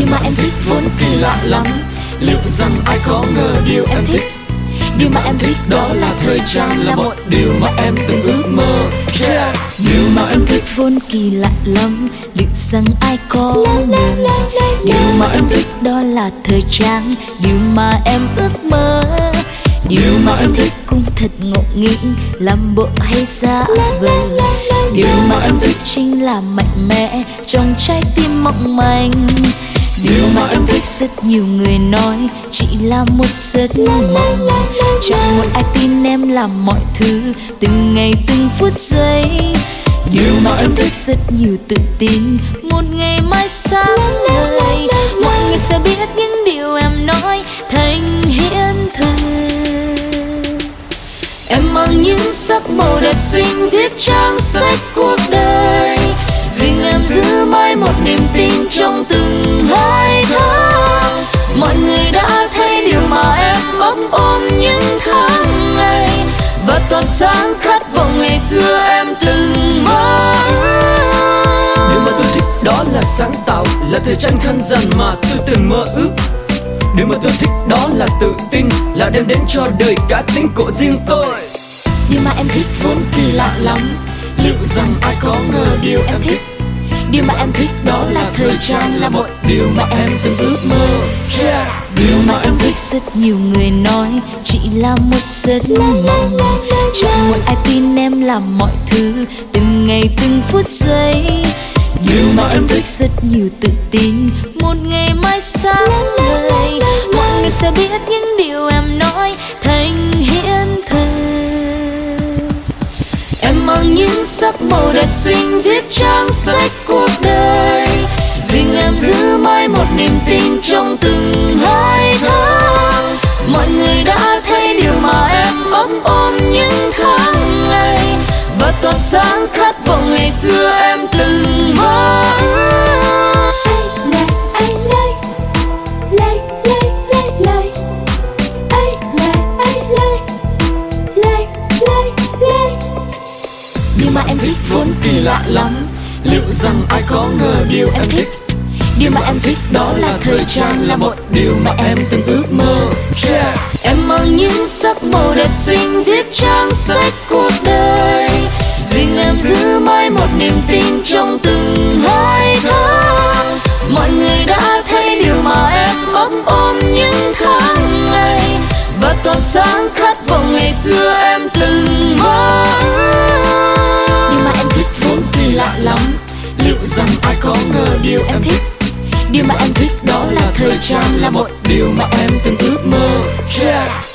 điều mà em thích vốn kỳ lạ lắm. Liệu rằng ai có ngờ điều em thích? Điều mà em thích đó là thời trang là một điều mà em từng ước mơ. Yeah. điều mà em thích vốn kỳ lạ lắm. Liệu rằng ai có ngờ? Điều mà em thích đó là thời trang. Điều mà em ước mơ. Điều mà em thích cũng thật ngộ nghĩnh. Làm bộ hay giả vờ. Điều mà em thích chính là mạnh mẽ trong trái tim mộng manh điều mà em thích rất nhiều người nói chỉ là một giấc mộng chẳng một ai tin em làm mọi thứ, từng ngày từng phút giây. Điều mà em thích rất nhiều tự tin, một ngày mai sáng ngời mọi người sẽ biết những điều em nói thành hiện thực. Em mang những sắc màu đẹp xinh viết trang sách cuộc đời. Riêng em giữ mãi một niềm tin trong từng những tháng ngày. Và tỏa sáng khát vọng ngày xưa em từng mơ điều mà tôi thích đó là sáng tạo là thời trang khăn dằn mà tôi từng mơ ước. Điều mà tôi thích đó là tự tin là đem đến cho đời cá tính của riêng tôi. Điều mà em thích vốn kỳ lạ lắm. Liệu rằng ai có ngờ điều em thích? Điều mà em thích đó là thời trang là một điều mà em từng ước mơ. Điều mà em thích rất nhiều người nói chỉ là một giấc mộng chẳng một ai tin em làm mọi thứ từng ngày từng phút giây. Điều mà em thích rất nhiều tự tin một ngày mai sáng ngời mọi người sẽ biết những điều em nói thành hiện thực. Em mang những sắc màu đẹp xinh viết trang sách cuộc đời. Riêng em giữ mãi một niềm tin trong từng hai tỏa sáng khát vọng ngày xưa em từng mơ điều mà em thích vốn kỳ lạ lắm, liệu rằng ai có ngờ điều em thích điều mà em thích đó là thời trang là một điều mà em từng ước mơ yeah. em mang những sắc màu đẹp xinh, viết trang sách giữ mãi một niềm tin trong từng hai tháng mọi người đã thấy điều mà em ấp ôm những tháng ngày. Và tỏa sáng khát vọng ngày xưa em từng mơ. Nhưng mà em thích vốn kỳ lạ lắm. Liệu rằng ai có ngờ điều em thích? Điều mà em thích đó là thời trang là một điều mà em từng ước mơ. Yeah.